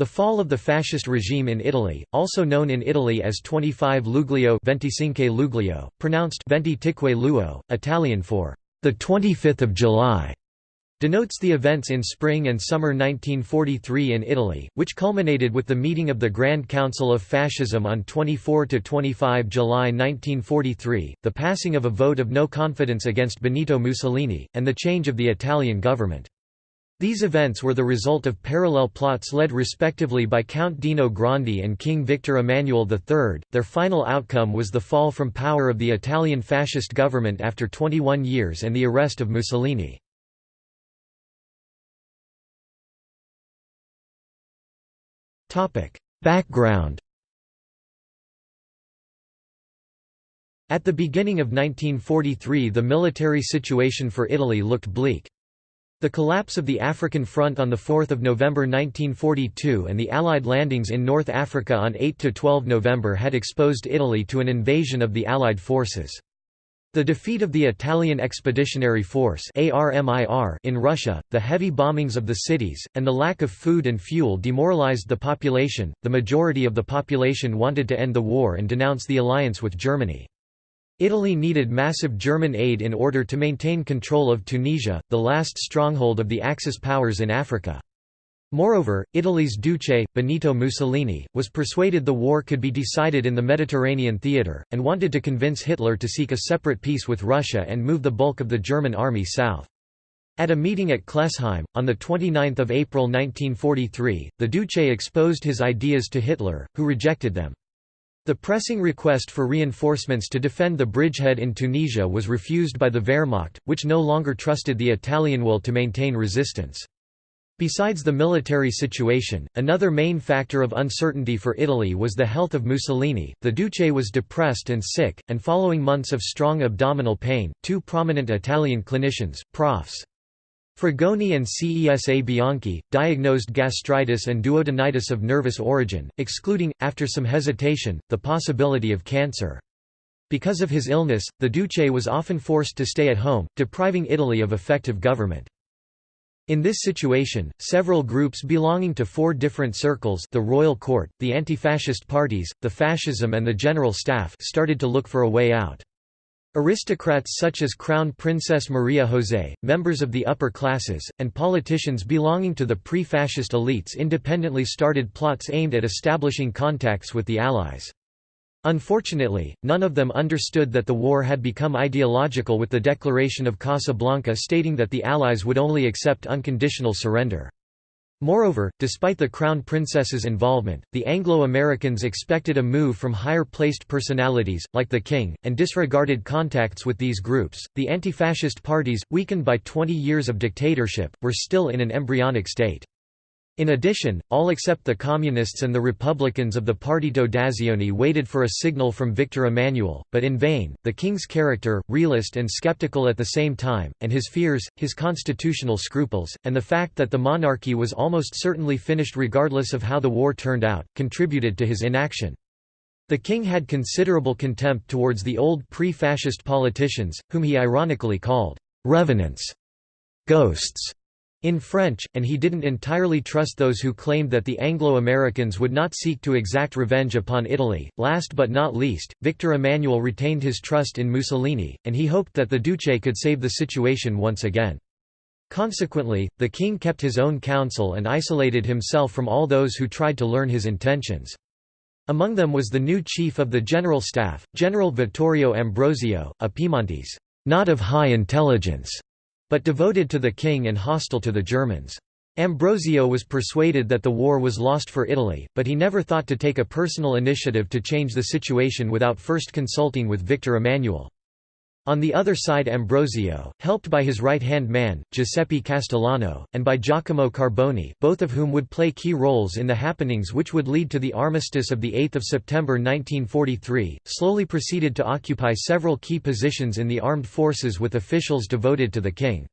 The fall of the fascist regime in Italy, also known in Italy as 25 Luglio, 25 Luglio pronounced Venticinque Luo, Italian for the 25th of July, denotes the events in spring and summer 1943 in Italy, which culminated with the meeting of the Grand Council of Fascism on 24–25 July 1943, the passing of a vote of no confidence against Benito Mussolini, and the change of the Italian government. These events were the result of parallel plots led respectively by Count Dino Grandi and King Victor Emmanuel III. Their final outcome was the fall from power of the Italian fascist government after 21 years and the arrest of Mussolini. Topic: Background At the beginning of 1943 the military situation for Italy looked bleak. The collapse of the African Front on 4 November 1942 and the Allied landings in North Africa on 8–12 November had exposed Italy to an invasion of the Allied forces. The defeat of the Italian Expeditionary Force in Russia, the heavy bombings of the cities, and the lack of food and fuel demoralized the population. The majority of the population wanted to end the war and denounce the alliance with Germany. Italy needed massive German aid in order to maintain control of Tunisia, the last stronghold of the Axis powers in Africa. Moreover, Italy's Duce, Benito Mussolini, was persuaded the war could be decided in the Mediterranean theatre, and wanted to convince Hitler to seek a separate peace with Russia and move the bulk of the German army south. At a meeting at Klesheim, on 29 April 1943, the Duce exposed his ideas to Hitler, who rejected them. The pressing request for reinforcements to defend the bridgehead in Tunisia was refused by the Wehrmacht, which no longer trusted the Italian will to maintain resistance. Besides the military situation, another main factor of uncertainty for Italy was the health of Mussolini. The Duce was depressed and sick, and following months of strong abdominal pain, two prominent Italian clinicians, Profs. Frugoni and Cesa Bianchi, diagnosed gastritis and duodenitis of nervous origin, excluding, after some hesitation, the possibility of cancer. Because of his illness, the Duce was often forced to stay at home, depriving Italy of effective government. In this situation, several groups belonging to four different circles the royal court, the anti-fascist parties, the fascism and the general staff started to look for a way out. Aristocrats such as Crown Princess Maria José, members of the upper classes, and politicians belonging to the pre-fascist elites independently started plots aimed at establishing contacts with the Allies. Unfortunately, none of them understood that the war had become ideological with the Declaration of Casablanca stating that the Allies would only accept unconditional surrender. Moreover, despite the Crown Princess's involvement, the Anglo-Americans expected a move from higher-placed personalities, like the king, and disregarded contacts with these groups. The anti-fascist parties, weakened by 20 years of dictatorship, were still in an embryonic state. In addition, all except the Communists and the Republicans of the Partito d'Azione waited for a signal from Victor Emmanuel, but in vain. The king's character, realist and skeptical at the same time, and his fears, his constitutional scruples, and the fact that the monarchy was almost certainly finished regardless of how the war turned out, contributed to his inaction. The king had considerable contempt towards the old pre-fascist politicians, whom he ironically called revenants, ghosts, in French, and he didn't entirely trust those who claimed that the Anglo-Americans would not seek to exact revenge upon Italy. Last but not least, Victor Emmanuel retained his trust in Mussolini, and he hoped that the Duce could save the situation once again. Consequently, the king kept his own counsel and isolated himself from all those who tried to learn his intentions. Among them was the new chief of the general staff, General Vittorio Ambrosio, a Piedmontese, not of high intelligence, but devoted to the king and hostile to the Germans. Ambrosio was persuaded that the war was lost for Italy, but he never thought to take a personal initiative to change the situation without first consulting with Victor Emmanuel. On the other side Ambrosio, helped by his right-hand man, Giuseppe Castellano, and by Giacomo Carboni both of whom would play key roles in the happenings which would lead to the armistice of 8 September 1943, slowly proceeded to occupy several key positions in the armed forces with officials devoted to the king.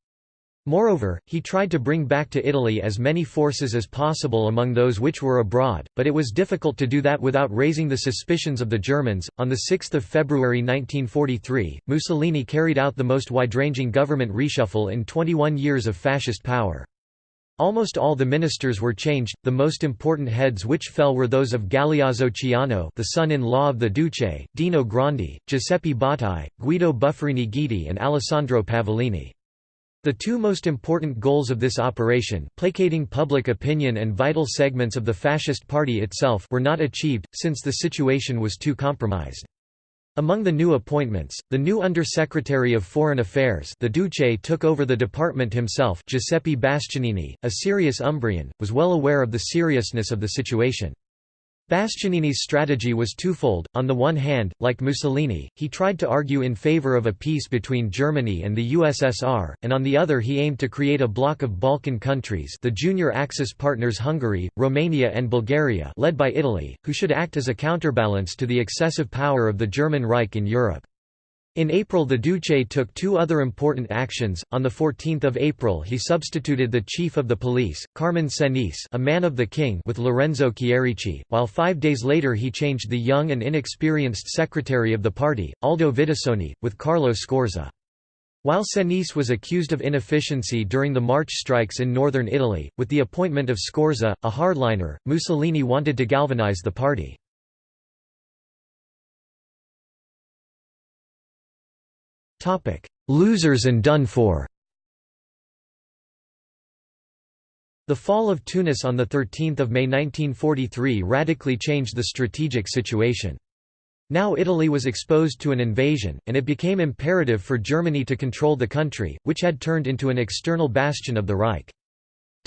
Moreover, he tried to bring back to Italy as many forces as possible among those which were abroad, but it was difficult to do that without raising the suspicions of the Germans. On 6 February 1943, Mussolini carried out the most wide-ranging government reshuffle in 21 years of fascist power. Almost all the ministers were changed, the most important heads which fell were those of Galeazzo Ciano the son-in-law of the Duce, Dino Grandi, Giuseppe Bottai, Guido Buffarini Guidi and Alessandro Pavolini. The two most important goals of this operation placating public opinion and vital segments of the fascist party itself were not achieved, since the situation was too compromised. Among the new appointments, the new Under-Secretary of Foreign Affairs the Duce took over the department himself Giuseppe Bastianini, a serious Umbrian, was well aware of the seriousness of the situation. Bastianini's strategy was twofold, on the one hand, like Mussolini, he tried to argue in favor of a peace between Germany and the USSR, and on the other he aimed to create a bloc of Balkan countries the junior Axis partners Hungary, Romania and Bulgaria led by Italy, who should act as a counterbalance to the excessive power of the German Reich in Europe. In April the Duce took two other important actions, on 14 April he substituted the chief of the police, Carmine Senis a man of the king with Lorenzo Chierici, while five days later he changed the young and inexperienced secretary of the party, Aldo Vidussoni, with Carlo Scorza. While Senis was accused of inefficiency during the March strikes in northern Italy, with the appointment of Scorza, a hardliner, Mussolini wanted to galvanize the party. Losers and done for The fall of Tunis on 13 May 1943 radically changed the strategic situation. Now Italy was exposed to an invasion, and it became imperative for Germany to control the country, which had turned into an external bastion of the Reich.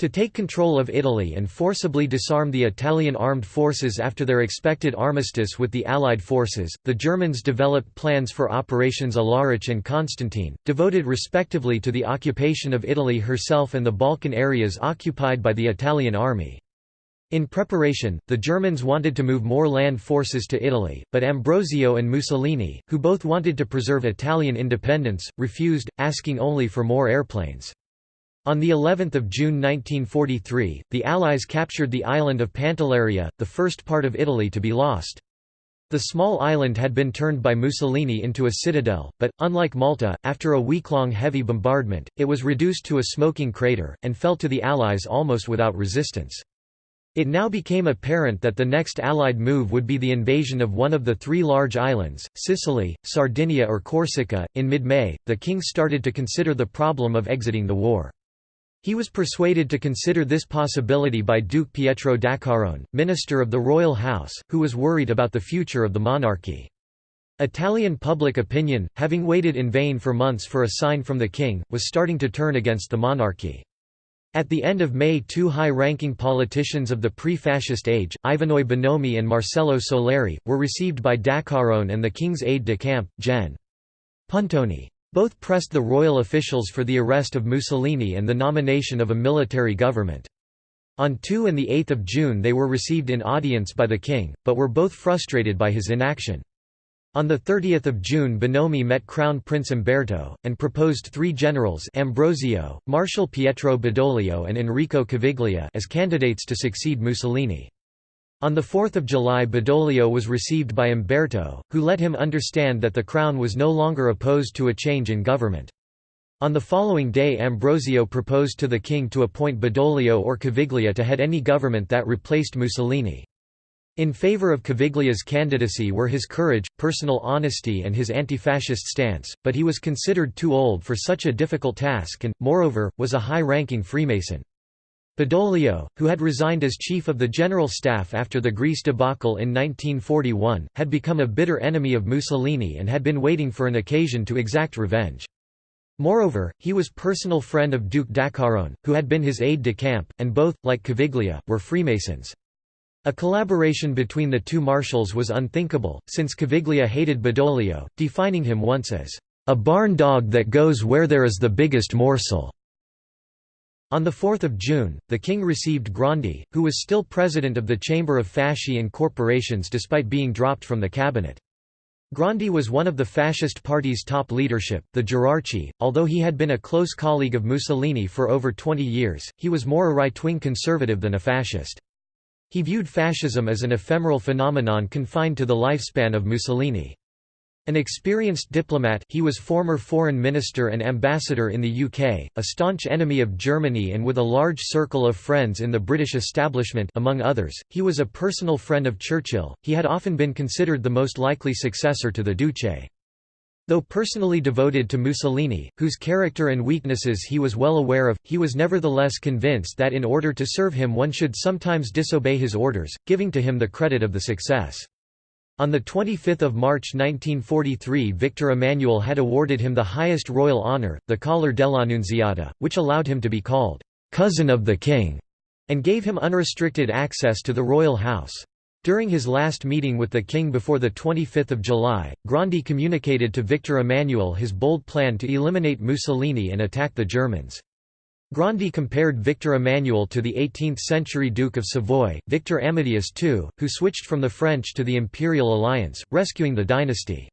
To take control of Italy and forcibly disarm the Italian armed forces after their expected armistice with the Allied forces, the Germans developed plans for Operations Alaric and Constantine, devoted respectively to the occupation of Italy herself and the Balkan areas occupied by the Italian army. In preparation, the Germans wanted to move more land forces to Italy, but Ambrosio and Mussolini, who both wanted to preserve Italian independence, refused, asking only for more airplanes. On the 11th of June 1943, the Allies captured the island of Pantelleria, the first part of Italy to be lost. The small island had been turned by Mussolini into a citadel, but, unlike Malta, after a week-long heavy bombardment, it was reduced to a smoking crater, and fell to the Allies almost without resistance. It now became apparent that the next Allied move would be the invasion of one of the three large islands, Sicily, Sardinia or Corsica. In mid-May, the king started to consider the problem of exiting the war. He was persuaded to consider this possibility by Duke Pietro d'Acquarone, minister of the royal house, who was worried about the future of the monarchy. Italian public opinion, having waited in vain for months for a sign from the king, was starting to turn against the monarchy. At the end of May two high-ranking politicians of the pre-fascist age, Ivanoe Bonomi and Marcello Soleri, were received by d'Acquarone and the king's aide-de-camp, Gen. Puntoni. Both pressed the royal officials for the arrest of Mussolini and the nomination of a military government. On 2 and 8 June they were received in audience by the king, but were both frustrated by his inaction. On 30 June Bonomi met Crown Prince Umberto, and proposed three generals Ambrosio, Marshal Pietro Badoglio and Enrico Caviglia as candidates to succeed Mussolini. On 4 July Badoglio was received by Umberto, who let him understand that the crown was no longer opposed to a change in government. On the following day Ambrosio proposed to the king to appoint Badoglio or Caviglia to head any government that replaced Mussolini. In favor of Caviglia's candidacy were his courage, personal honesty and his anti-fascist stance, but he was considered too old for such a difficult task and, moreover, was a high-ranking Freemason. Badoglio, who had resigned as chief of the general staff after the Greece debacle in 1941, had become a bitter enemy of Mussolini and had been waiting for an occasion to exact revenge. Moreover, he was personal friend of Duke d'Acquarone, who had been his aide-de-camp, and both, like Caviglia, were Freemasons. A collaboration between the two marshals was unthinkable, since Caviglia hated Badoglio, defining him once as, "...a barn dog that goes where there is the biggest morsel." On 4 June, the king received Grandi, who was still president of the Chamber of Fasci and Corporations despite being dropped from the cabinet. Grandi was one of the fascist party's top leadership, the Gerarchi. Although he had been a close colleague of Mussolini for over 20 years, he was more a right-wing conservative than a fascist. He viewed fascism as an ephemeral phenomenon confined to the lifespan of Mussolini. An experienced diplomat, he was former foreign minister and ambassador in the UK, a staunch enemy of Germany and with a large circle of friends in the British establishment among others, he was a personal friend of Churchill, he had often been considered the most likely successor to the Duce. Though personally devoted to Mussolini, whose character and weaknesses he was well aware of, he was nevertheless convinced that in order to serve him one should sometimes disobey his orders, giving to him the credit of the success. On 25 March 1943 Victor Emmanuel had awarded him the highest royal honour, the Collar dell'Annunziata, which allowed him to be called, "'cousin of the king' and gave him unrestricted access to the royal house. During his last meeting with the king before 25 July, Grandi communicated to Victor Emmanuel his bold plan to eliminate Mussolini and attack the Germans. Grandi compared Victor Emmanuel to the 18th-century Duke of Savoy, Victor Amadeus II, who switched from the French to the Imperial alliance, rescuing the dynasty.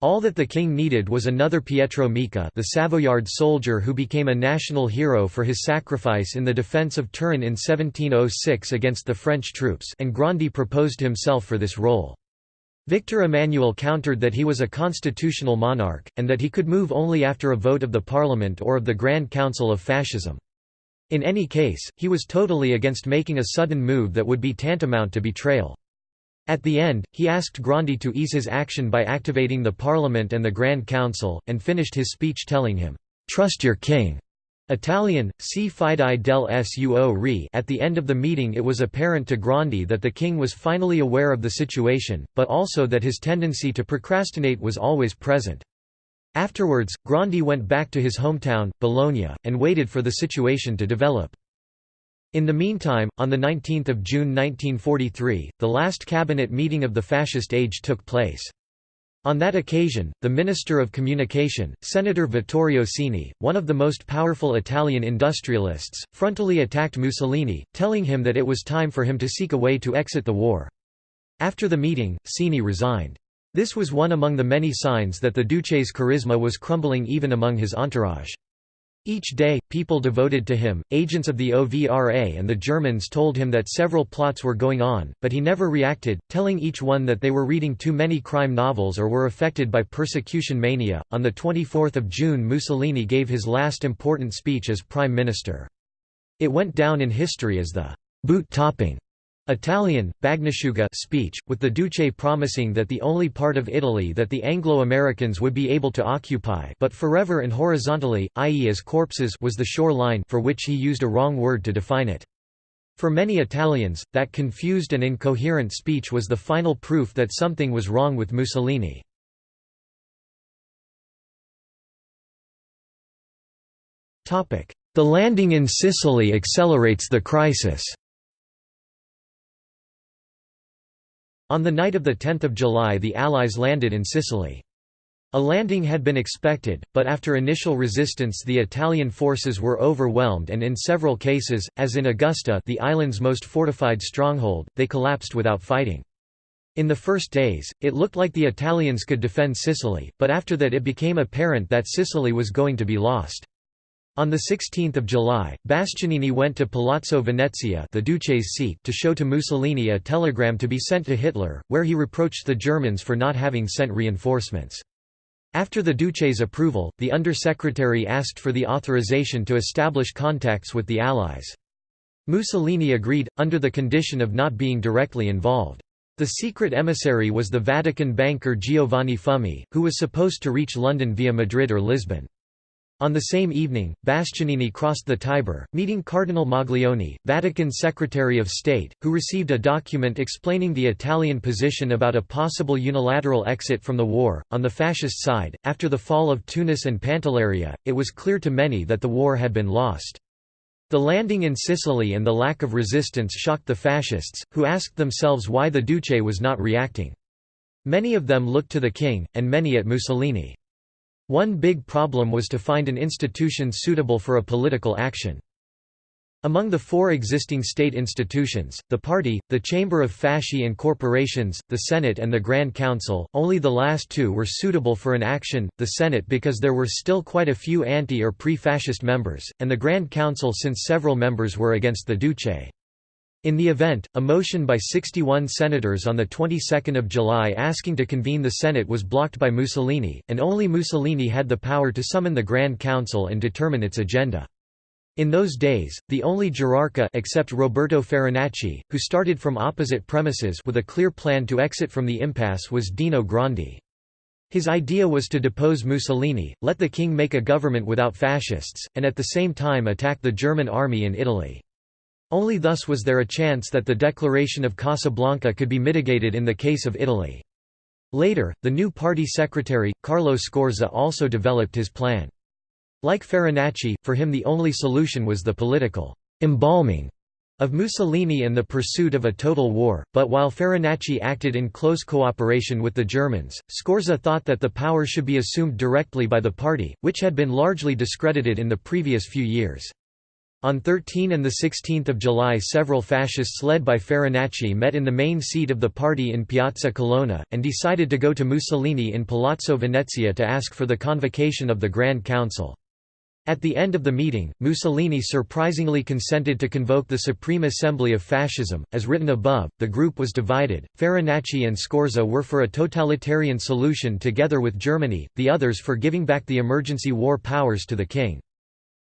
All that the king needed was another Pietro Micca the Savoyard soldier who became a national hero for his sacrifice in the defence of Turin in 1706 against the French troops and Grandi proposed himself for this role. Victor Emmanuel countered that he was a constitutional monarch, and that he could move only after a vote of the parliament or of the Grand Council of Fascism. In any case, he was totally against making a sudden move that would be tantamount to betrayal. At the end, he asked Grandi to ease his action by activating the Parliament and the Grand Council, and finished his speech telling him, "'Trust your king' Italian, si fidei del suo re At the end of the meeting it was apparent to Grandi that the king was finally aware of the situation, but also that his tendency to procrastinate was always present. Afterwards, Grandi went back to his hometown, Bologna, and waited for the situation to develop. In the meantime, on 19 June 1943, the last cabinet meeting of the fascist age took place. On that occasion, the Minister of Communication, Senator Vittorio Cini, one of the most powerful Italian industrialists, frontally attacked Mussolini, telling him that it was time for him to seek a way to exit the war. After the meeting, Sini resigned. This was one among the many signs that the Duce's charisma was crumbling even among his entourage. Each day, people devoted to him, agents of the OVRA and the Germans told him that several plots were going on, but he never reacted, telling each one that they were reading too many crime novels or were affected by persecution mania. On 24 June Mussolini gave his last important speech as Prime Minister. It went down in history as the boot-topping Italian, Bagnasciuga speech, with the Duce promising that the only part of Italy that the Anglo-Americans would be able to occupy but forever and horizontally, i.e. as corpses was the shore line for which he used a wrong word to define it. For many Italians, that confused and incoherent speech was the final proof that something was wrong with Mussolini. The landing in Sicily accelerates the crisis On the night of 10 July the Allies landed in Sicily. A landing had been expected, but after initial resistance the Italian forces were overwhelmed and in several cases, as in Augusta the island's most fortified stronghold, they collapsed without fighting. In the first days, it looked like the Italians could defend Sicily, but after that it became apparent that Sicily was going to be lost. On 16 July, Bastianini went to Palazzo Venezia the Duce's seat to show to Mussolini a telegram to be sent to Hitler, where he reproached the Germans for not having sent reinforcements. After the Duce's approval, the Undersecretary asked for the authorization to establish contacts with the Allies. Mussolini agreed, under the condition of not being directly involved. The secret emissary was the Vatican banker Giovanni Fummi, who was supposed to reach London via Madrid or Lisbon. On the same evening, Bastianini crossed the Tiber, meeting Cardinal Maglione, Vatican Secretary of State, who received a document explaining the Italian position about a possible unilateral exit from the war. On the fascist side, after the fall of Tunis and Pantelleria, it was clear to many that the war had been lost. The landing in Sicily and the lack of resistance shocked the fascists, who asked themselves why the Duce was not reacting. Many of them looked to the king, and many at Mussolini. One big problem was to find an institution suitable for a political action. Among the four existing state institutions, the party, the Chamber of Fasci and Corporations, the Senate and the Grand Council, only the last two were suitable for an action, the Senate because there were still quite a few anti- or pre-fascist members, and the Grand Council since several members were against the Duce. In the event, a motion by 61 senators on the 22nd of July asking to convene the Senate was blocked by Mussolini, and only Mussolini had the power to summon the Grand Council and determine its agenda. In those days, the only gerarca except Roberto Farinacci, who started from opposite premises with a clear plan to exit from the impasse was Dino Grandi. His idea was to depose Mussolini, let the king make a government without fascists, and at the same time attack the German army in Italy. Only thus was there a chance that the Declaration of Casablanca could be mitigated in the case of Italy. Later, the new party secretary, Carlo Scorza also developed his plan. Like Farinacci, for him the only solution was the political «embalming» of Mussolini and the pursuit of a total war, but while Farinacci acted in close cooperation with the Germans, Scorza thought that the power should be assumed directly by the party, which had been largely discredited in the previous few years. On 13 and 16 July several fascists led by Farinacci met in the main seat of the party in Piazza Colonna, and decided to go to Mussolini in Palazzo Venezia to ask for the convocation of the Grand Council. At the end of the meeting, Mussolini surprisingly consented to convoke the Supreme Assembly of Fascism. As written above, the group was divided. Farinacci and Scorza were for a totalitarian solution together with Germany, the others for giving back the emergency war powers to the king.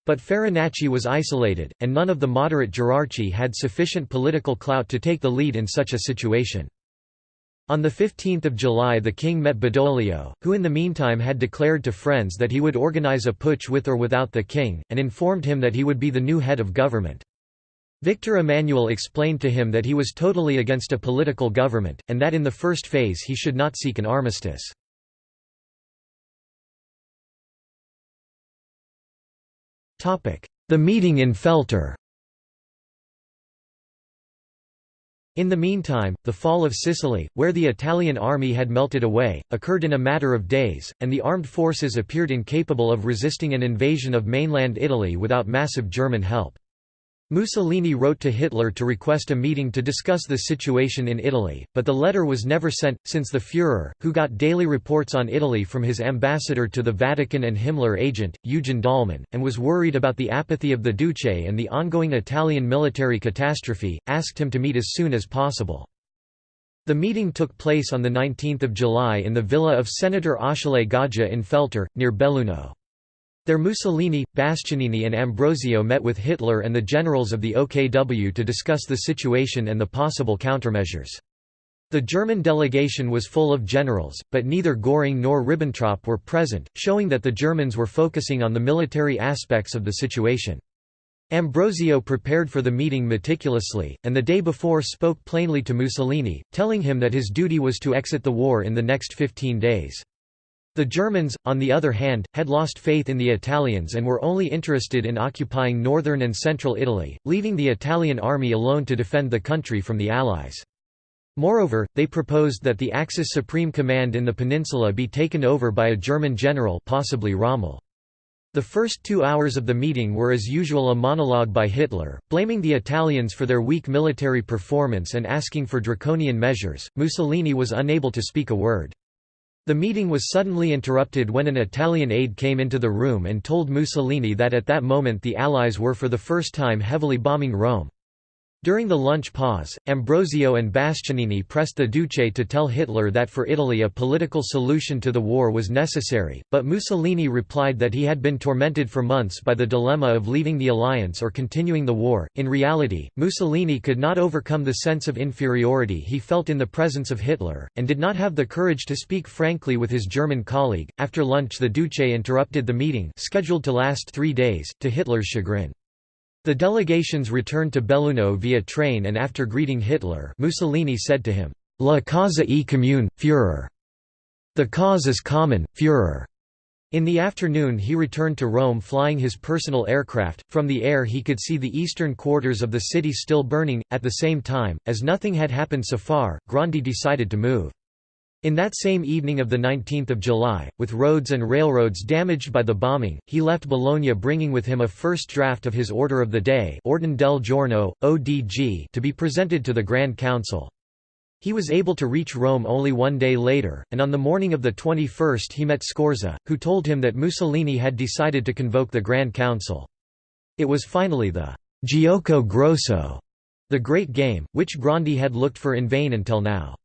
But Farinacci was isolated, and none of the moderate gerarchi had sufficient political clout to take the lead in such a situation. On 15 July the king met Badoglio, who in the meantime had declared to friends that he would organize a putsch with or without the king, and informed him that he would be the new head of government. Victor Emmanuel explained to him that he was totally against a political government, and that in the first phase he should not seek an armistice. The meeting in Feltre In the meantime, the fall of Sicily, where the Italian army had melted away, occurred in a matter of days, and the armed forces appeared incapable of resisting an invasion of mainland Italy without massive German help. Mussolini wrote to Hitler to request a meeting to discuss the situation in Italy, but the letter was never sent, since the Führer, who got daily reports on Italy from his ambassador to the Vatican and Himmler agent, Eugen Dollmann, and was worried about the apathy of the Duce and the ongoing Italian military catastrophe, asked him to meet as soon as possible. The meeting took place on 19 July in the villa of Senator Achille Gaggia in Feltre, near Belluno. There Mussolini, Bastianini and Ambrosio met with Hitler and the generals of the OKW to discuss the situation and the possible countermeasures. The German delegation was full of generals, but neither Göring nor Ribbentrop were present, showing that the Germans were focusing on the military aspects of the situation. Ambrosio prepared for the meeting meticulously, and the day before spoke plainly to Mussolini, telling him that his duty was to exit the war in the next 15 days. The Germans, on the other hand, had lost faith in the Italians and were only interested in occupying northern and central Italy, leaving the Italian army alone to defend the country from the Allies. Moreover, they proposed that the Axis Supreme Command in the peninsula be taken over by a German general possibly Rommel. The first two hours of the meeting were as usual a monologue by Hitler, blaming the Italians for their weak military performance and asking for draconian measures. Mussolini was unable to speak a word. The meeting was suddenly interrupted when an Italian aide came into the room and told Mussolini that at that moment the Allies were for the first time heavily bombing Rome. During the lunch pause, Ambrosio and Bastianini pressed the Duce to tell Hitler that for Italy a political solution to the war was necessary, but Mussolini replied that he had been tormented for months by the dilemma of leaving the alliance or continuing the war. In reality, Mussolini could not overcome the sense of inferiority he felt in the presence of Hitler, and did not have the courage to speak frankly with his German colleague. After lunch, the Duce interrupted the meeting, scheduled to last three days, to Hitler's chagrin. The delegations returned to Belluno via train and after greeting Hitler Mussolini said to him, La causa e commune, Führer. The cause is common, Führer. In the afternoon he returned to Rome flying his personal aircraft. From the air he could see the eastern quarters of the city still burning. At the same time, as nothing had happened so far, Grandi decided to move. In that same evening of 19 July, with roads and railroads damaged by the bombing, he left Bologna bringing with him a first draft of his Order of the Day Ordine del Giorno, ODG to be presented to the Grand Council. He was able to reach Rome only one day later, and on the morning of the 21st he met Scorza, who told him that Mussolini had decided to convoke the Grand Council. It was finally the «Gioco Grosso» The Great Game, which Grandi had looked for in vain until now.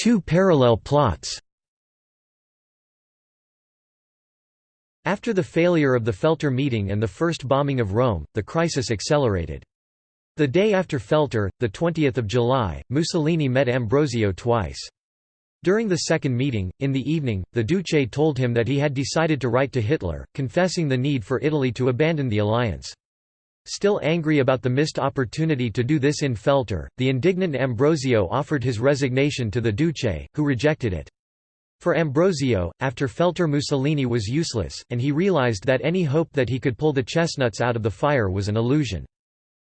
Two parallel plots After the failure of the Feltre meeting and the first bombing of Rome, the crisis accelerated. The day after Feltre, 20 July, Mussolini met Ambrosio twice. During the second meeting, in the evening, the Duce told him that he had decided to write to Hitler, confessing the need for Italy to abandon the alliance. Still angry about the missed opportunity to do this in Feltre, the indignant Ambrosio offered his resignation to the Duce, who rejected it. For Ambrosio, after Feltre Mussolini was useless, and he realized that any hope that he could pull the chestnuts out of the fire was an illusion.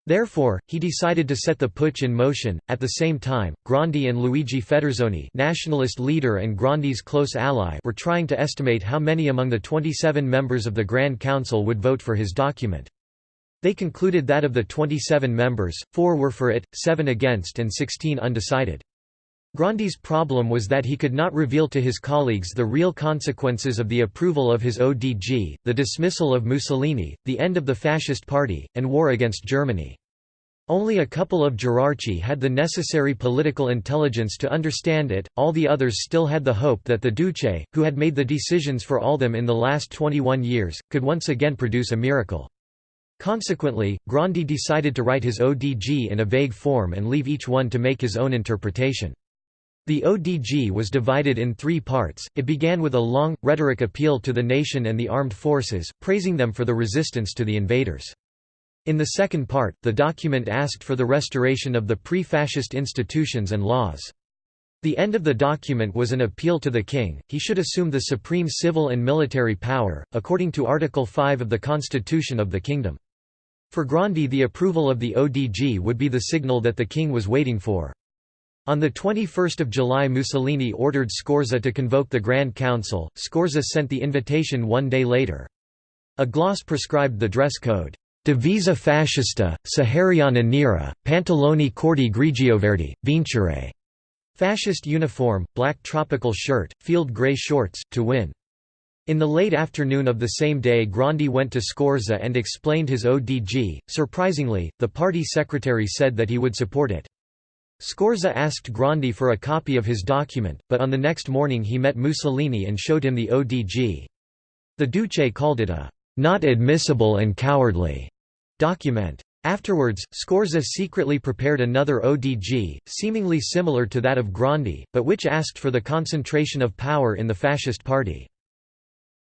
Therefore, he decided to set the putsch in motion. At the same time, Grandi and Luigi Federzoni, nationalist leader and Grandi's close ally, were trying to estimate how many among the 27 members of the Grand Council would vote for his document. They concluded that of the 27 members, four were for it, seven against and 16 undecided. Grandi's problem was that he could not reveal to his colleagues the real consequences of the approval of his ODG, the dismissal of Mussolini, the end of the Fascist Party, and war against Germany. Only a couple of Gerarchi had the necessary political intelligence to understand it, all the others still had the hope that the Duce, who had made the decisions for all them in the last 21 years, could once again produce a miracle. Consequently, Grandi decided to write his ODG in a vague form and leave each one to make his own interpretation. The ODG was divided in three parts, it began with a long, rhetoric appeal to the nation and the armed forces, praising them for the resistance to the invaders. In the second part, the document asked for the restoration of the pre-fascist institutions and laws. The end of the document was an appeal to the king, he should assume the supreme civil and military power, according to Article 5 of the Constitution of the Kingdom. For Grandi the approval of the ODG would be the signal that the king was waiting for. On 21 July Mussolini ordered Scorza to convoke the Grand Council, Scorza sent the invitation one day later. A gloss prescribed the dress code, Divisa fascista, Sahariana nera, pantaloni corti grigioverdi, vincere. Fascist uniform, black tropical shirt, field grey shorts, to win. In the late afternoon of the same day Grandi went to Scorza and explained his ODG. Surprisingly, the party secretary said that he would support it. Scorza asked Grandi for a copy of his document, but on the next morning he met Mussolini and showed him the ODG. The Duce called it a not admissible and cowardly document. Afterwards, Scorza secretly prepared another ODG, seemingly similar to that of Grandi, but which asked for the concentration of power in the Fascist Party.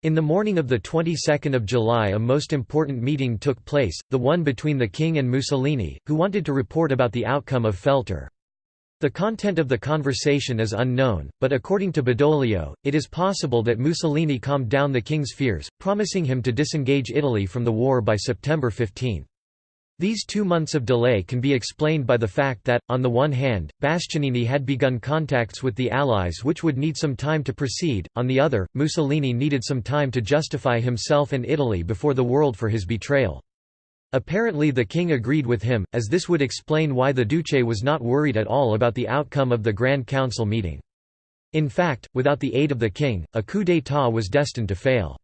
In the morning of the 22nd of July a most important meeting took place, the one between the king and Mussolini, who wanted to report about the outcome of Feltre. The content of the conversation is unknown, but according to Badoglio, it is possible that Mussolini calmed down the king's fears, promising him to disengage Italy from the war by September 15. These two months of delay can be explained by the fact that, on the one hand, Bastianini had begun contacts with the Allies which would need some time to proceed, on the other, Mussolini needed some time to justify himself and Italy before the world for his betrayal. Apparently the king agreed with him, as this would explain why the Duce was not worried at all about the outcome of the Grand Council meeting. In fact, without the aid of the king, a coup d'état was destined to fail.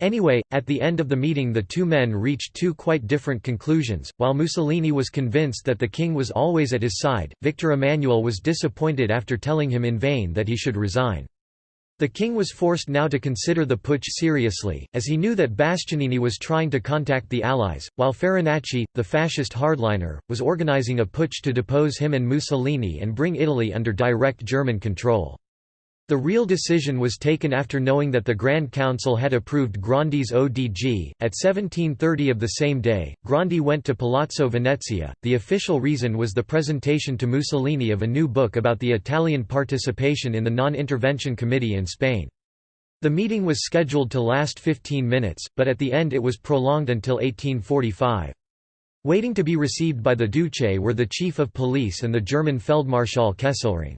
Anyway, at the end of the meeting the two men reached two quite different conclusions. While Mussolini was convinced that the king was always at his side, Victor Emmanuel was disappointed after telling him in vain that he should resign. The king was forced now to consider the putsch seriously, as he knew that Bastianini was trying to contact the Allies, while Farinacci, the fascist hardliner, was organizing a putsch to depose him and Mussolini and bring Italy under direct German control. The real decision was taken after knowing that the Grand Council had approved Grandi's ODG. At 1730 of the same day, Grandi went to Palazzo Venezia. The official reason was the presentation to Mussolini of a new book about the Italian participation in the Non Intervention Committee in Spain. The meeting was scheduled to last 15 minutes, but at the end it was prolonged until 1845. Waiting to be received by the Duce were the Chief of Police and the German Feldmarschall Kesselring.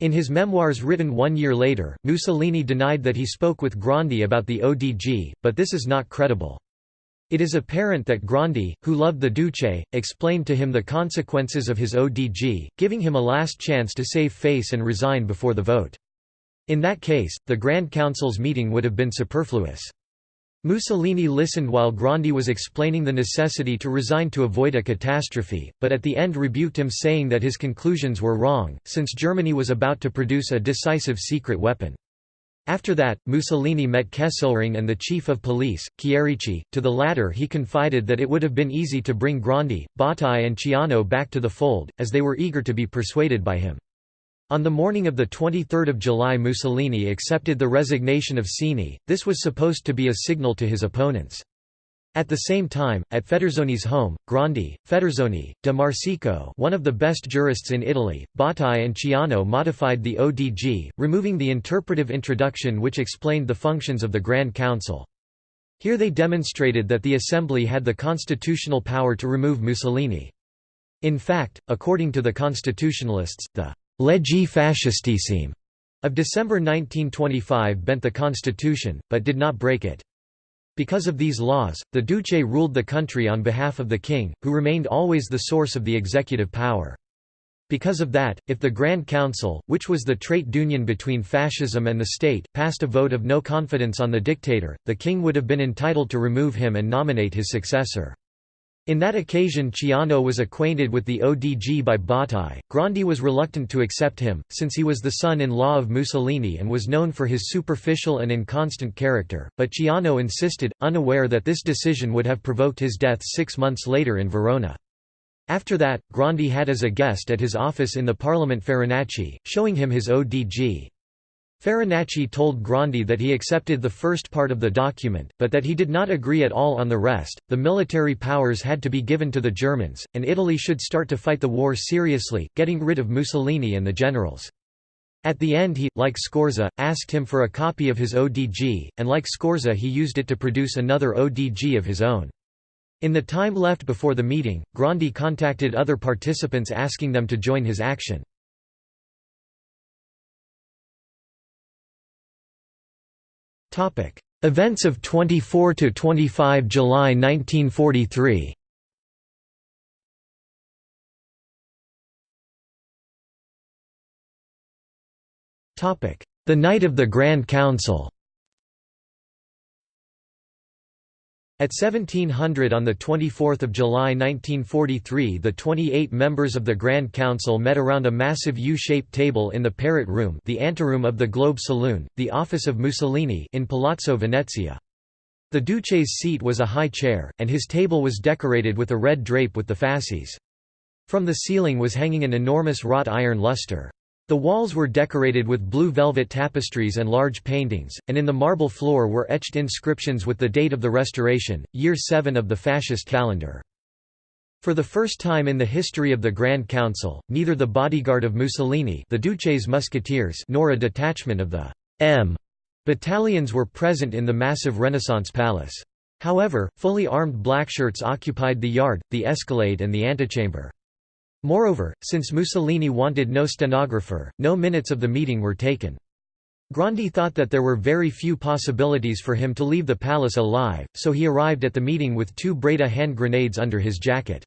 In his memoirs written one year later, Mussolini denied that he spoke with Grandi about the ODG, but this is not credible. It is apparent that Grandi, who loved the Duce, explained to him the consequences of his ODG, giving him a last chance to save face and resign before the vote. In that case, the Grand Council's meeting would have been superfluous. Mussolini listened while Grandi was explaining the necessity to resign to avoid a catastrophe, but at the end rebuked him saying that his conclusions were wrong, since Germany was about to produce a decisive secret weapon. After that, Mussolini met Kesselring and the chief of police, Chierici. To the latter he confided that it would have been easy to bring Grandi, Bottai and Ciano back to the fold, as they were eager to be persuaded by him. On the morning of 23 July Mussolini accepted the resignation of Cini, this was supposed to be a signal to his opponents. At the same time, at Federzoni's home, Grandi, Federzoni, de Marsico one of the best jurists in Italy, Bottai and Ciano modified the ODG, removing the interpretive introduction which explained the functions of the Grand Council. Here they demonstrated that the Assembly had the constitutional power to remove Mussolini. In fact, according to the constitutionalists, the Legge Fascistissime of December 1925 bent the constitution, but did not break it. Because of these laws, the Duce ruled the country on behalf of the king, who remained always the source of the executive power. Because of that, if the Grand Council, which was the trait d'union between fascism and the state, passed a vote of no confidence on the dictator, the king would have been entitled to remove him and nominate his successor. In that occasion Ciano was acquainted with the ODG by Bottai. Grandi was reluctant to accept him, since he was the son-in-law of Mussolini and was known for his superficial and inconstant character, but Ciano insisted, unaware that this decision would have provoked his death six months later in Verona. After that, Grandi had as a guest at his office in the Parliament Farinacci, showing him his ODG. Farinacci told Grandi that he accepted the first part of the document, but that he did not agree at all on the rest. The military powers had to be given to the Germans, and Italy should start to fight the war seriously, getting rid of Mussolini and the generals. At the end he, like Scorza, asked him for a copy of his ODG, and like Scorza he used it to produce another ODG of his own. In the time left before the meeting, Grandi contacted other participants asking them to join his action. Events of 24 to 25 July 1943. Topic: The night of the Grand Council. At 1700 on 24 July 1943 the 28 members of the Grand Council met around a massive U-shaped table in the Parrot Room the anteroom of the Globe Saloon, the office of Mussolini in Palazzo Venezia. The Duce's seat was a high chair, and his table was decorated with a red drape with the fasces. From the ceiling was hanging an enormous wrought iron lustre. The walls were decorated with blue velvet tapestries and large paintings, and in the marble floor were etched inscriptions with the date of the Restoration, year 7 of the fascist calendar. For the first time in the history of the Grand Council, neither the bodyguard of Mussolini the Duce's musketeers nor a detachment of the M battalions were present in the massive Renaissance palace. However, fully armed blackshirts occupied the yard, the escalade and the antechamber. Moreover, since Mussolini wanted no stenographer, no minutes of the meeting were taken. Grandi thought that there were very few possibilities for him to leave the palace alive, so he arrived at the meeting with two Breda hand grenades under his jacket.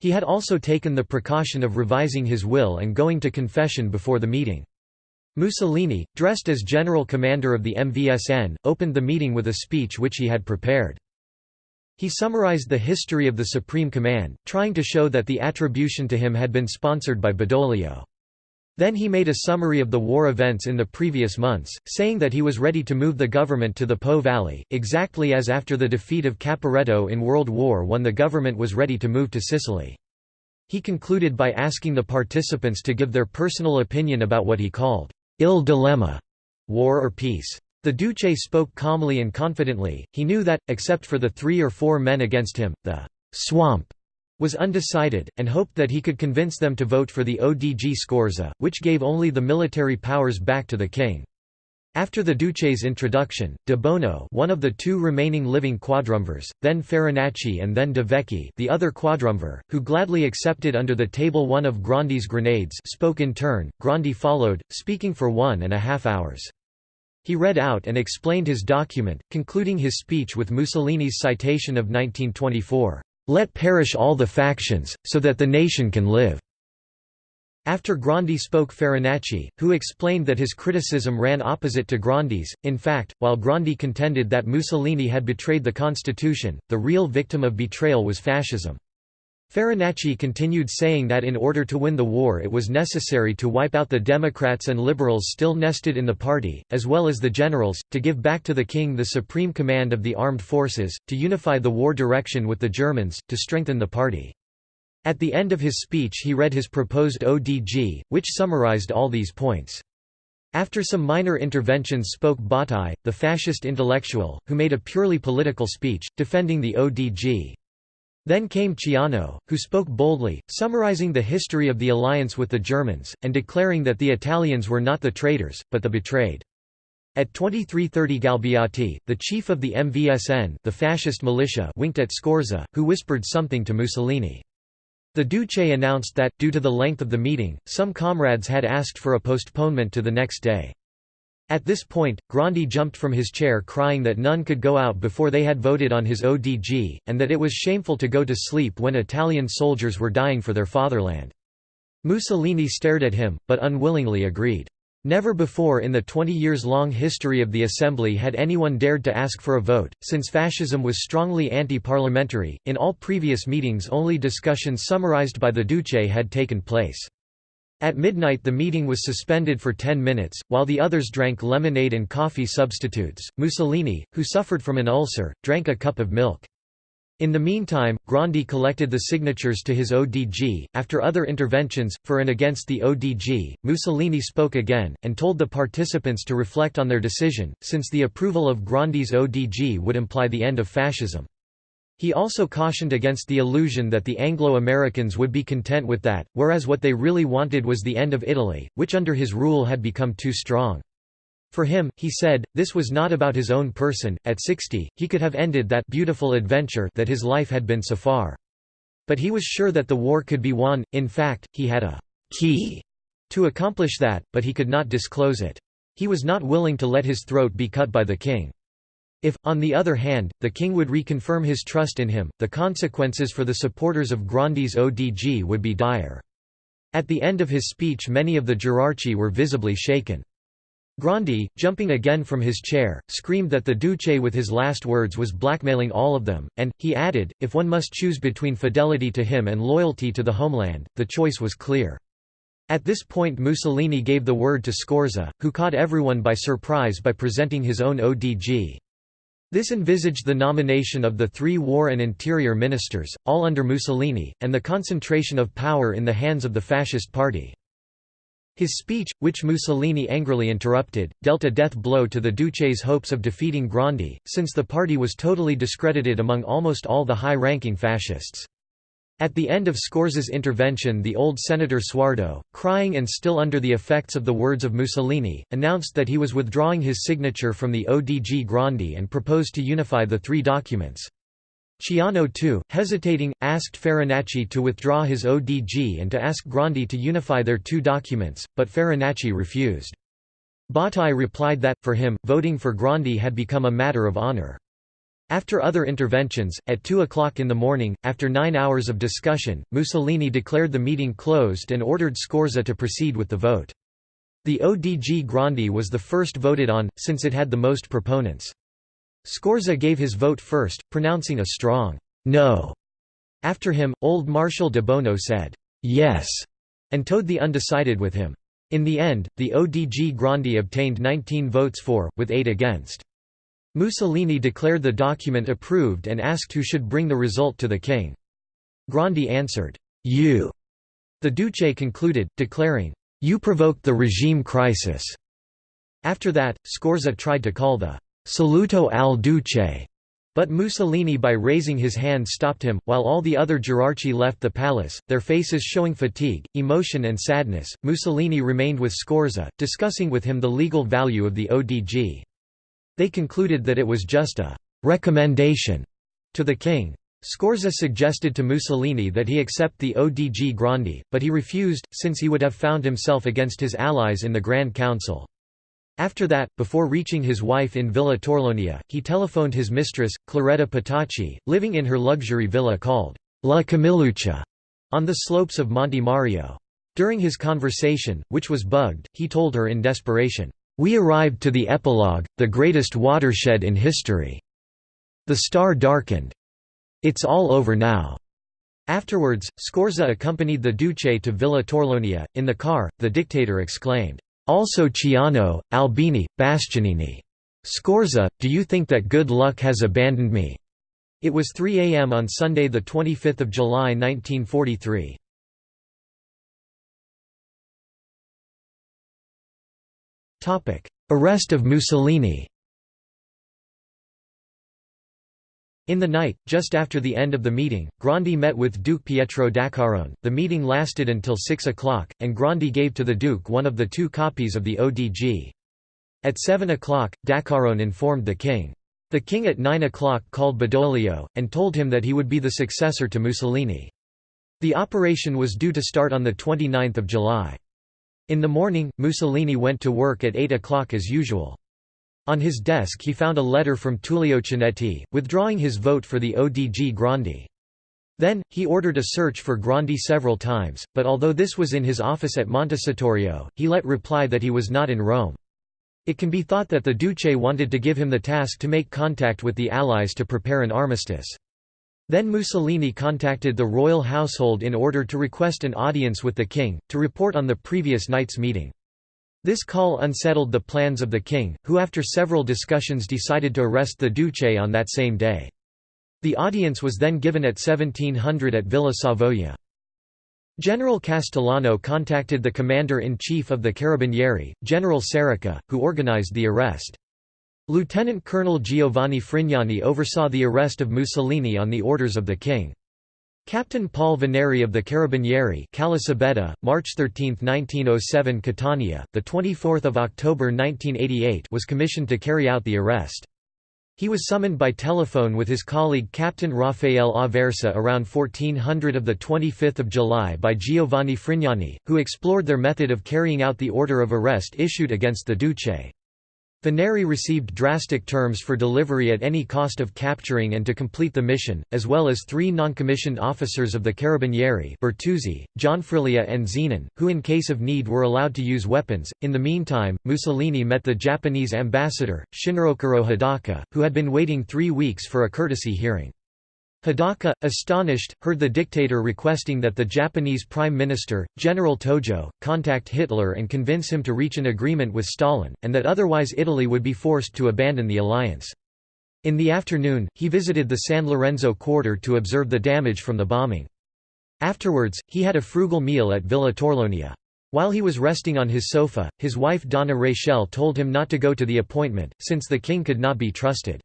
He had also taken the precaution of revising his will and going to confession before the meeting. Mussolini, dressed as general commander of the MVSN, opened the meeting with a speech which he had prepared. He summarized the history of the Supreme Command, trying to show that the attribution to him had been sponsored by Badoglio. Then he made a summary of the war events in the previous months, saying that he was ready to move the government to the Po Valley, exactly as after the defeat of Caporetto in World War I the government was ready to move to Sicily. He concluded by asking the participants to give their personal opinion about what he called, "'ill dilemma' war or peace. The Duce spoke calmly and confidently, he knew that, except for the three or four men against him, the «swamp» was undecided, and hoped that he could convince them to vote for the ODG Scorza, which gave only the military powers back to the king. After the Duce's introduction, de Bono one of the two remaining living quadrumvirs, then Farinacci and then de Vecchi the other quadrumvir, who gladly accepted under the table one of Grandi's grenades spoke in turn, Grandi followed, speaking for one and a half hours. He read out and explained his document, concluding his speech with Mussolini's citation of 1924, "'Let perish all the factions, so that the nation can live'". After Grandi spoke Farinacci, who explained that his criticism ran opposite to Grandi's. In fact, while Grandi contended that Mussolini had betrayed the constitution, the real victim of betrayal was fascism. Farinacci continued saying that in order to win the war it was necessary to wipe out the Democrats and liberals still nested in the party, as well as the generals, to give back to the king the supreme command of the armed forces, to unify the war direction with the Germans, to strengthen the party. At the end of his speech he read his proposed ODG, which summarized all these points. After some minor interventions spoke Bottai, the fascist intellectual, who made a purely political speech, defending the ODG. Then came Ciano, who spoke boldly, summarizing the history of the alliance with the Germans, and declaring that the Italians were not the traitors, but the betrayed. At 2330 Galbiati, the chief of the MVSN the fascist militia winked at Scorza, who whispered something to Mussolini. The Duce announced that, due to the length of the meeting, some comrades had asked for a postponement to the next day. At this point, Grandi jumped from his chair crying that none could go out before they had voted on his ODG, and that it was shameful to go to sleep when Italian soldiers were dying for their fatherland. Mussolini stared at him, but unwillingly agreed. Never before in the 20 years long history of the Assembly had anyone dared to ask for a vote, since fascism was strongly anti-parliamentary. In all previous meetings only discussions summarized by the Duce had taken place. At midnight the meeting was suspended for 10 minutes, while the others drank lemonade and coffee substitutes. Mussolini, who suffered from an ulcer, drank a cup of milk. In the meantime, Grandi collected the signatures to his ODG. After other interventions, for and against the ODG, Mussolini spoke again, and told the participants to reflect on their decision, since the approval of Grandi's ODG would imply the end of fascism. He also cautioned against the illusion that the Anglo-Americans would be content with that, whereas what they really wanted was the end of Italy, which under his rule had become too strong. For him, he said, this was not about his own person, at 60, he could have ended that beautiful adventure that his life had been so far. But he was sure that the war could be won, in fact, he had a «key» to accomplish that, but he could not disclose it. He was not willing to let his throat be cut by the king. If, on the other hand, the king would reconfirm his trust in him, the consequences for the supporters of Grandi's ODG would be dire. At the end of his speech many of the Gerarchi were visibly shaken. Grandi, jumping again from his chair, screamed that the Duce with his last words was blackmailing all of them, and, he added, if one must choose between fidelity to him and loyalty to the homeland, the choice was clear. At this point Mussolini gave the word to Scorza, who caught everyone by surprise by presenting his own ODG. This envisaged the nomination of the three war and interior ministers, all under Mussolini, and the concentration of power in the hands of the fascist party. His speech, which Mussolini angrily interrupted, dealt a death blow to the Duce's hopes of defeating Grandi, since the party was totally discredited among almost all the high-ranking fascists. At the end of Scorza's intervention the old Senator Suardo, crying and still under the effects of the words of Mussolini, announced that he was withdrawing his signature from the ODG Grandi and proposed to unify the three documents. Ciano too, hesitating, asked Farinacci to withdraw his ODG and to ask Grandi to unify their two documents, but Farinacci refused. Bottai replied that, for him, voting for Grandi had become a matter of honor. After other interventions, at 2 o'clock in the morning, after nine hours of discussion, Mussolini declared the meeting closed and ordered Scorza to proceed with the vote. The ODG Grandi was the first voted on, since it had the most proponents. Scorza gave his vote first, pronouncing a strong no. After him, old Marshal de Bono said yes, and towed the undecided with him. In the end, the ODG Grandi obtained 19 votes for, with 8 against. Mussolini declared the document approved and asked who should bring the result to the king. Grandi answered, You. The Duce concluded, declaring, You provoked the regime crisis. After that, Scorza tried to call the Saluto al Duce, but Mussolini by raising his hand stopped him, while all the other Gerarchi left the palace, their faces showing fatigue, emotion and sadness. Mussolini remained with Scorza, discussing with him the legal value of the ODG. They concluded that it was just a «recommendation» to the king. Scorza suggested to Mussolini that he accept the ODG Grandi, but he refused, since he would have found himself against his allies in the Grand Council. After that, before reaching his wife in Villa Torlonia, he telephoned his mistress, Claretta Petacci, living in her luxury villa called La Camilluccia, on the slopes of Monte Mario. During his conversation, which was bugged, he told her in desperation, "'We arrived to the epilogue, the greatest watershed in history. The star darkened. It's all over now." Afterwards, Scorza accompanied the Duce to Villa Torlonia. In the car, the dictator exclaimed, "'Also Ciano, Albini, Bastianini. Scorza, do you think that good luck has abandoned me?' It was 3 a.m. on Sunday 25 July 1943. Arrest of Mussolini In the night, just after the end of the meeting, Grandi met with Duke Pietro d'Acquarone. The meeting lasted until 6 o'clock, and Grandi gave to the Duke one of the two copies of the ODG. At 7 o'clock, d'Acquarone informed the king. The king at 9 o'clock called Badoglio, and told him that he would be the successor to Mussolini. The operation was due to start on 29 July. In the morning, Mussolini went to work at 8 o'clock as usual. On his desk he found a letter from Tullio Cianetti, withdrawing his vote for the ODG Grandi. Then, he ordered a search for Grandi several times, but although this was in his office at Montecitorio, he let reply that he was not in Rome. It can be thought that the Duce wanted to give him the task to make contact with the Allies to prepare an armistice. Then Mussolini contacted the royal household in order to request an audience with the king, to report on the previous night's meeting. This call unsettled the plans of the king, who after several discussions decided to arrest the Duce on that same day. The audience was then given at 1700 at Villa Savoia. General Castellano contacted the commander-in-chief of the Carabinieri, General Cerica, who organized the arrest. Lieutenant Colonel Giovanni Frignani oversaw the arrest of Mussolini on the orders of the king. Captain Paul Veneri of the Carabinieri Calasabetta, March 13, 1907 Catania, 24 October 1988 was commissioned to carry out the arrest. He was summoned by telephone with his colleague Captain Raffaele Aversa around 1400 of 25 July by Giovanni Frignani, who explored their method of carrying out the order of arrest issued against the Duce. Veneri received drastic terms for delivery at any cost of capturing and to complete the mission, as well as three non-commissioned officers of the Carabinieri Bertuzzi, Gianfriglia and Zenon, who in case of need were allowed to use weapons. In the meantime, Mussolini met the Japanese ambassador, Shinrokuro Hidaka, who had been waiting three weeks for a courtesy hearing. Hidaka, astonished, heard the dictator requesting that the Japanese Prime Minister, General Tojo, contact Hitler and convince him to reach an agreement with Stalin, and that otherwise Italy would be forced to abandon the alliance. In the afternoon, he visited the San Lorenzo quarter to observe the damage from the bombing. Afterwards, he had a frugal meal at Villa Torlonia. While he was resting on his sofa, his wife Donna Rachel told him not to go to the appointment, since the king could not be trusted.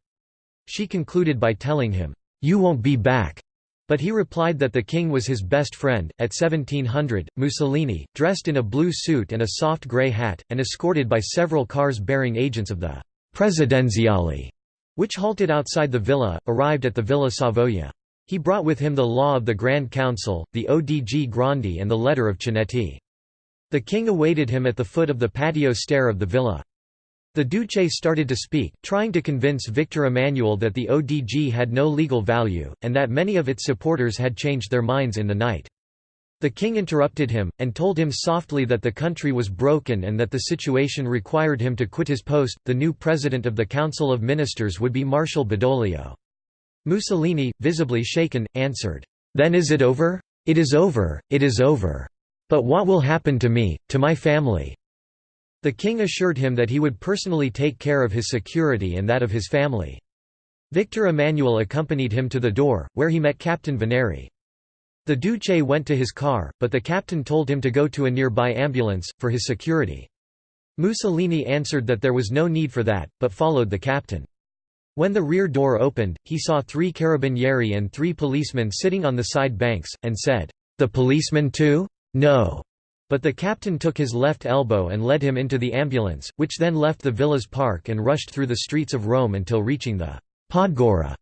She concluded by telling him, you won't be back. But he replied that the king was his best friend. At 1700, Mussolini, dressed in a blue suit and a soft grey hat, and escorted by several cars bearing agents of the Presidenziale, which halted outside the villa, arrived at the Villa Savoia. He brought with him the law of the Grand Council, the ODG Grandi and the letter of Cianetti. The king awaited him at the foot of the patio stair of the villa. The Duce started to speak, trying to convince Victor Emmanuel that the ODG had no legal value, and that many of its supporters had changed their minds in the night. The king interrupted him, and told him softly that the country was broken and that the situation required him to quit his post. The new president of the Council of Ministers would be Marshal Badoglio. Mussolini, visibly shaken, answered, Then is it over? It is over, it is over. But what will happen to me, to my family? The king assured him that he would personally take care of his security and that of his family. Victor Emmanuel accompanied him to the door, where he met Captain Veneri. The Duce went to his car, but the captain told him to go to a nearby ambulance, for his security. Mussolini answered that there was no need for that, but followed the captain. When the rear door opened, he saw three carabinieri and three policemen sitting on the side banks, and said, "'The policemen too? No. But the captain took his left elbow and led him into the ambulance, which then left the villa's park and rushed through the streets of Rome until reaching the Podgora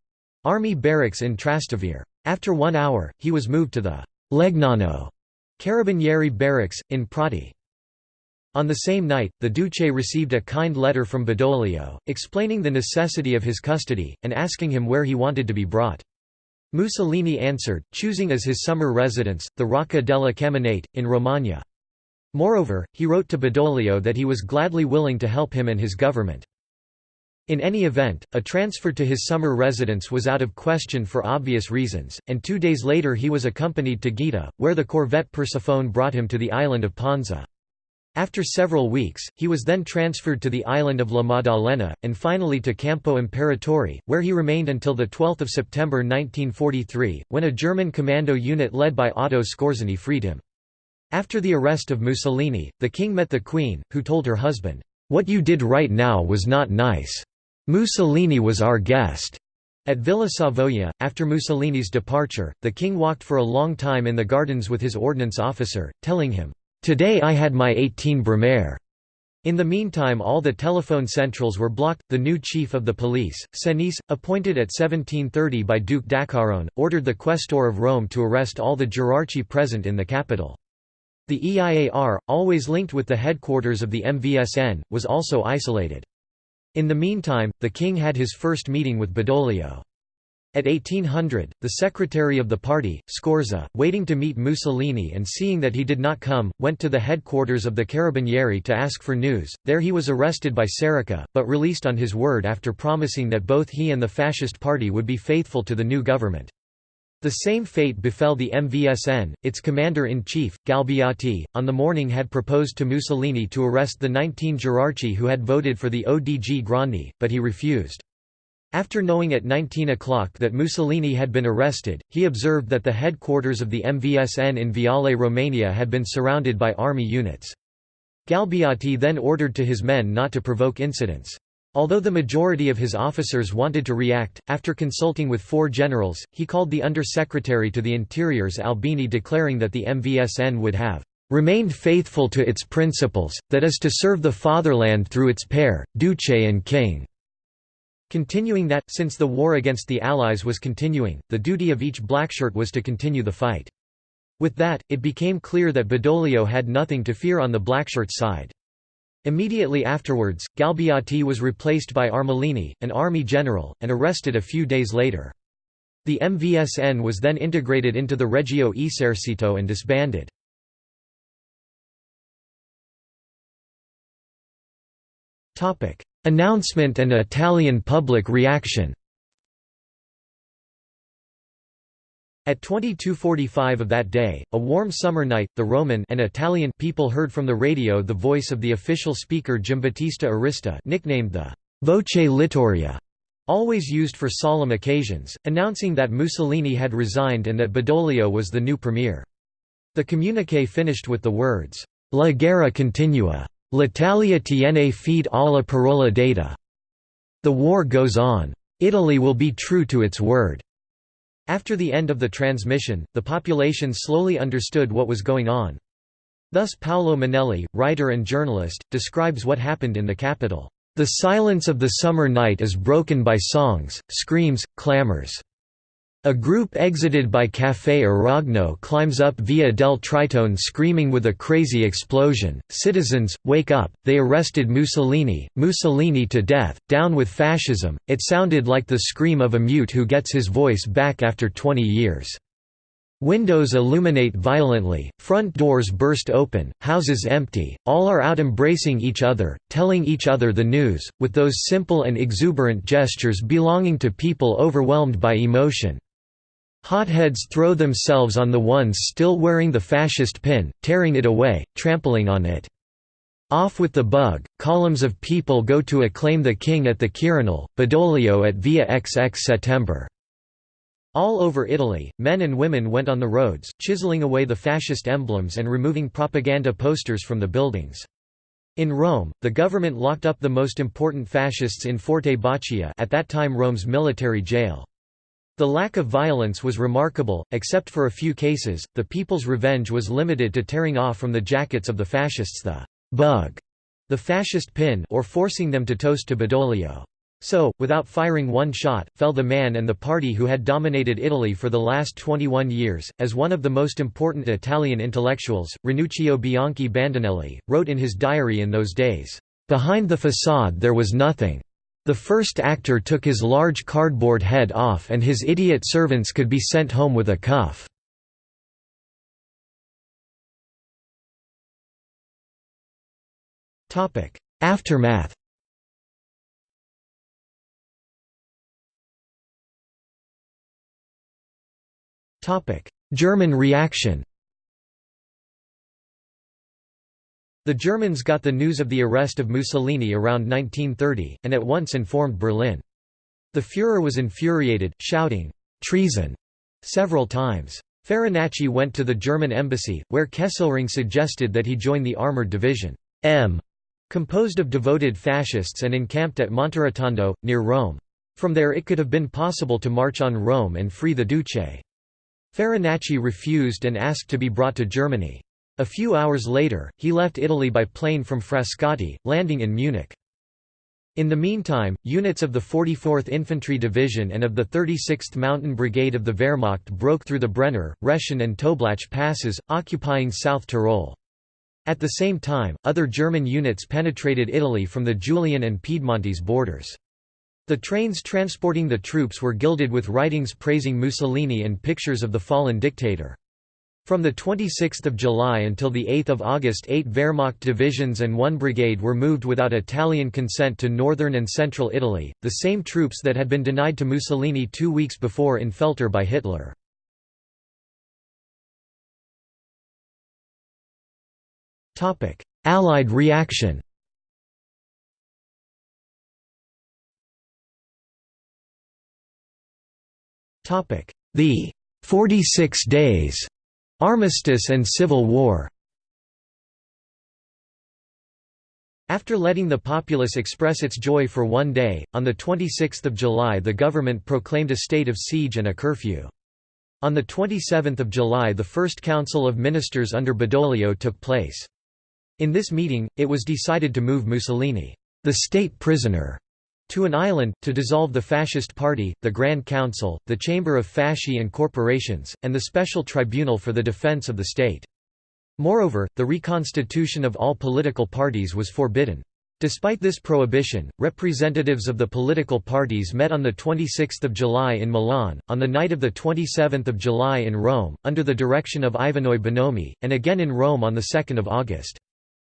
army barracks in Trastevere. After one hour, he was moved to the Legnano Carabinieri barracks, in Prati. On the same night, the Duce received a kind letter from Badoglio, explaining the necessity of his custody, and asking him where he wanted to be brought. Mussolini answered, choosing as his summer residence, the Rocca della Caminate, in Romagna. Moreover, he wrote to Badoglio that he was gladly willing to help him and his government. In any event, a transfer to his summer residence was out of question for obvious reasons, and two days later he was accompanied to Gaeta, where the corvette Persephone brought him to the island of Ponza. After several weeks, he was then transferred to the island of La Maddalena, and finally to Campo Imperatore, where he remained until 12 September 1943, when a German commando unit led by Otto Skorzeny freed him. After the arrest of Mussolini, the king met the queen, who told her husband, "'What you did right now was not nice. Mussolini was our guest.' At Villa Savoia, after Mussolini's departure, the king walked for a long time in the gardens with his ordnance officer, telling him, "'Today I had my 18 Brumaire.' In the meantime all the telephone centrals were blocked. The new chief of the police, Senise, appointed at 1730 by Duke d'Acquarone, ordered the questor of Rome to arrest all the Gerarchi present in the capital. The EIAR, always linked with the headquarters of the MVSN, was also isolated. In the meantime, the king had his first meeting with Badoglio. At 1800, the secretary of the party, Scorza, waiting to meet Mussolini and seeing that he did not come, went to the headquarters of the Carabinieri to ask for news. There he was arrested by Cerica, but released on his word after promising that both he and the fascist party would be faithful to the new government. The same fate befell the MVSN. Its commander-in-chief, Galbiati, on the morning had proposed to Mussolini to arrest the 19 Gerarchi who had voted for the ODG Grandi, but he refused. After knowing at 19 o'clock that Mussolini had been arrested, he observed that the headquarters of the MVSN in Viale Romania had been surrounded by army units. Galbiati then ordered to his men not to provoke incidents. Although the majority of his officers wanted to react, after consulting with four generals, he called the Under-Secretary to the Interiors Albini declaring that the MVSN would have "...remained faithful to its principles, that is to serve the fatherland through its pair, duce and king." Continuing that, since the war against the Allies was continuing, the duty of each blackshirt was to continue the fight. With that, it became clear that Badoglio had nothing to fear on the blackshirt side. Immediately afterwards, Galbiati was replaced by Armellini, an army general, and arrested a few days later. The MVSN was then integrated into the Regio Esercito and disbanded. Announcement and Italian public reaction At 2245 of that day, a warm summer night, the Roman and Italian people heard from the radio the voice of the official speaker Giambattista Arista nicknamed the «voce littoria», always used for solemn occasions, announcing that Mussolini had resigned and that Badoglio was the new premier. The communiqué finished with the words, «La guerra continua. L'Italia tiene fede alla parola data». The war goes on. Italy will be true to its word. After the end of the transmission, the population slowly understood what was going on. Thus Paolo Monelli, writer and journalist, describes what happened in the capital. The silence of the summer night is broken by songs, screams, clamors. A group exited by Café Aragno climbs up Via del Tritone screaming with a crazy explosion, Citizens, wake up, they arrested Mussolini, Mussolini to death, down with fascism, it sounded like the scream of a mute who gets his voice back after 20 years. Windows illuminate violently, front doors burst open, houses empty, all are out embracing each other, telling each other the news, with those simple and exuberant gestures belonging to people overwhelmed by emotion. Hotheads throw themselves on the ones still wearing the fascist pin, tearing it away, trampling on it. Off with the bug, columns of people go to acclaim the king at the Quirinal, Badoglio at Via XX September. All over Italy, men and women went on the roads, chiseling away the fascist emblems and removing propaganda posters from the buildings. In Rome, the government locked up the most important fascists in Forte Boccea at that time Rome's military jail. The lack of violence was remarkable, except for a few cases, the people's revenge was limited to tearing off from the jackets of the fascists the «bug», the fascist pin or forcing them to toast to Badoglio. So, without firing one shot, fell the man and the party who had dominated Italy for the last 21 years. As one of the most important Italian intellectuals, Ranuccio Bianchi Bandinelli, wrote in his diary in those days, Behind the facade there was nothing. The first actor took his large cardboard head off and his idiot servants could be sent home with a cuff. Aftermath German reaction The Germans got the news of the arrest of Mussolini around 1930, and at once informed Berlin. The Führer was infuriated, shouting, "'Treason!' several times. Farinacci went to the German embassy, where Kesselring suggested that he join the armoured division M, composed of devoted fascists and encamped at Monterotondo, near Rome. From there it could have been possible to march on Rome and free the Duce. Farinacci refused and asked to be brought to Germany. A few hours later, he left Italy by plane from Frascati, landing in Munich. In the meantime, units of the 44th Infantry Division and of the 36th Mountain Brigade of the Wehrmacht broke through the Brenner, Reschen and Toblach passes, occupying South Tyrol. At the same time, other German units penetrated Italy from the Julian and Piedmontese borders. The trains transporting the troops were gilded with writings praising Mussolini and pictures of the fallen dictator. From 26 July until 8 August eight Wehrmacht divisions and one brigade were moved without Italian consent to northern and central Italy, the same troops that had been denied to Mussolini two weeks before in Feltre by Hitler. Allied reaction The 46 days Armistice and Civil War After letting the populace express its joy for one day, on 26 July the government proclaimed a state of siege and a curfew. On 27 July the first Council of Ministers under Badoglio took place. In this meeting, it was decided to move Mussolini, the state prisoner, to an island, to dissolve the Fascist Party, the Grand Council, the Chamber of Fasci and Corporations, and the Special Tribunal for the Defense of the State. Moreover, the reconstitution of all political parties was forbidden. Despite this prohibition, representatives of the political parties met on 26 July in Milan, on the night of 27 July in Rome, under the direction of Ivanoe Bonomi, and again in Rome on 2 August.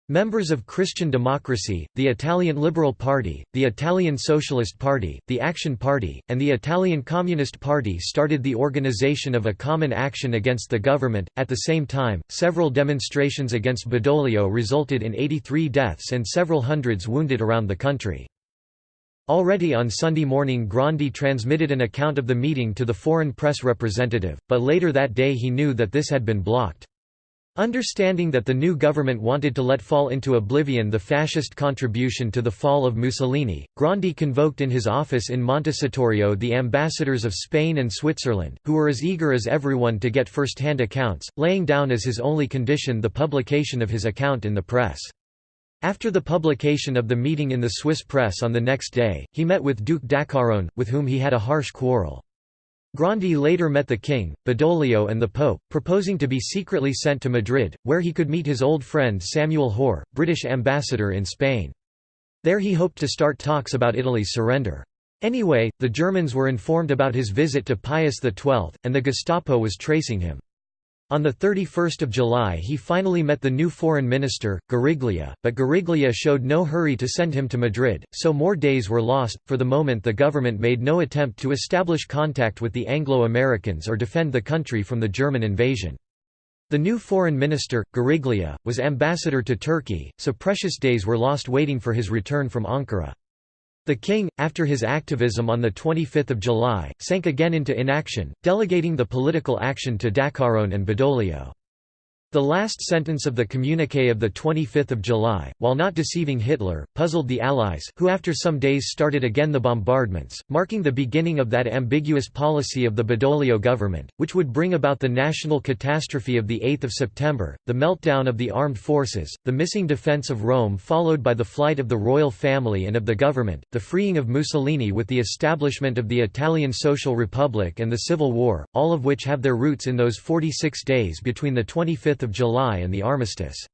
Members of Christian Democracy, the Italian Liberal Party, the Italian Socialist Party, the Action Party, and the Italian Communist Party started the organization of a common action against the government. At the same time, several demonstrations against Badoglio resulted in 83 deaths and several hundreds wounded around the country. Already on Sunday morning Grandi transmitted an account of the meeting to the foreign press representative, but later that day he knew that this had been blocked. Understanding that the new government wanted to let fall into oblivion the fascist contribution to the fall of Mussolini, Grandi convoked in his office in Montecitorio the ambassadors of Spain and Switzerland, who were as eager as everyone to get first-hand accounts, laying down as his only condition the publication of his account in the press. After the publication of the meeting in the Swiss press on the next day, he met with Duke d'Acquarone, with whom he had a harsh quarrel. Grandi later met the king, Badoglio and the Pope, proposing to be secretly sent to Madrid, where he could meet his old friend Samuel Hoare, British ambassador in Spain. There he hoped to start talks about Italy's surrender. Anyway, the Germans were informed about his visit to Pius XII, and the Gestapo was tracing him. On 31 July he finally met the new foreign minister, Guariglia, but Guariglia showed no hurry to send him to Madrid, so more days were lost. For the moment the government made no attempt to establish contact with the Anglo-Americans or defend the country from the German invasion. The new foreign minister, Guariglia, was ambassador to Turkey, so precious days were lost waiting for his return from Ankara. The king, after his activism on 25 July, sank again into inaction, delegating the political action to d'Acquarone and Badoglio. The last sentence of the communiqué of 25 July, while not deceiving Hitler, puzzled the Allies, who after some days started again the bombardments, marking the beginning of that ambiguous policy of the Badoglio government, which would bring about the national catastrophe of 8 September, the meltdown of the armed forces, the missing defence of Rome followed by the flight of the royal family and of the government, the freeing of Mussolini with the establishment of the Italian Social Republic and the Civil War, all of which have their roots in those 46 days between the 25th of July and the armistice.